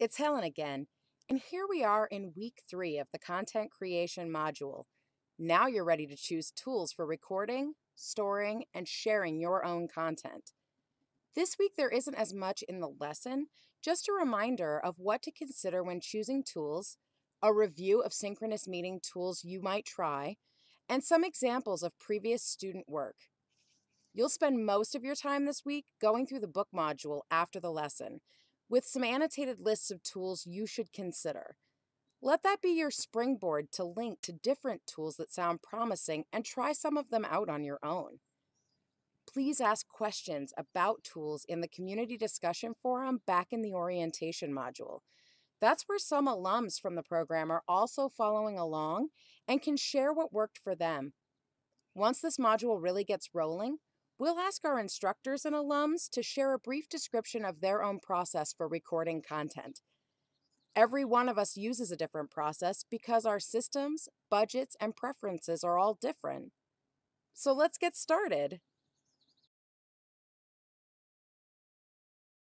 It's Helen again, and here we are in week three of the content creation module. Now you're ready to choose tools for recording, storing, and sharing your own content. This week there isn't as much in the lesson, just a reminder of what to consider when choosing tools, a review of synchronous meeting tools you might try, and some examples of previous student work. You'll spend most of your time this week going through the book module after the lesson, with some annotated lists of tools you should consider. Let that be your springboard to link to different tools that sound promising and try some of them out on your own. Please ask questions about tools in the community discussion forum back in the orientation module. That's where some alums from the program are also following along and can share what worked for them. Once this module really gets rolling, We'll ask our instructors and alums to share a brief description of their own process for recording content. Every one of us uses a different process because our systems, budgets, and preferences are all different. So let's get started.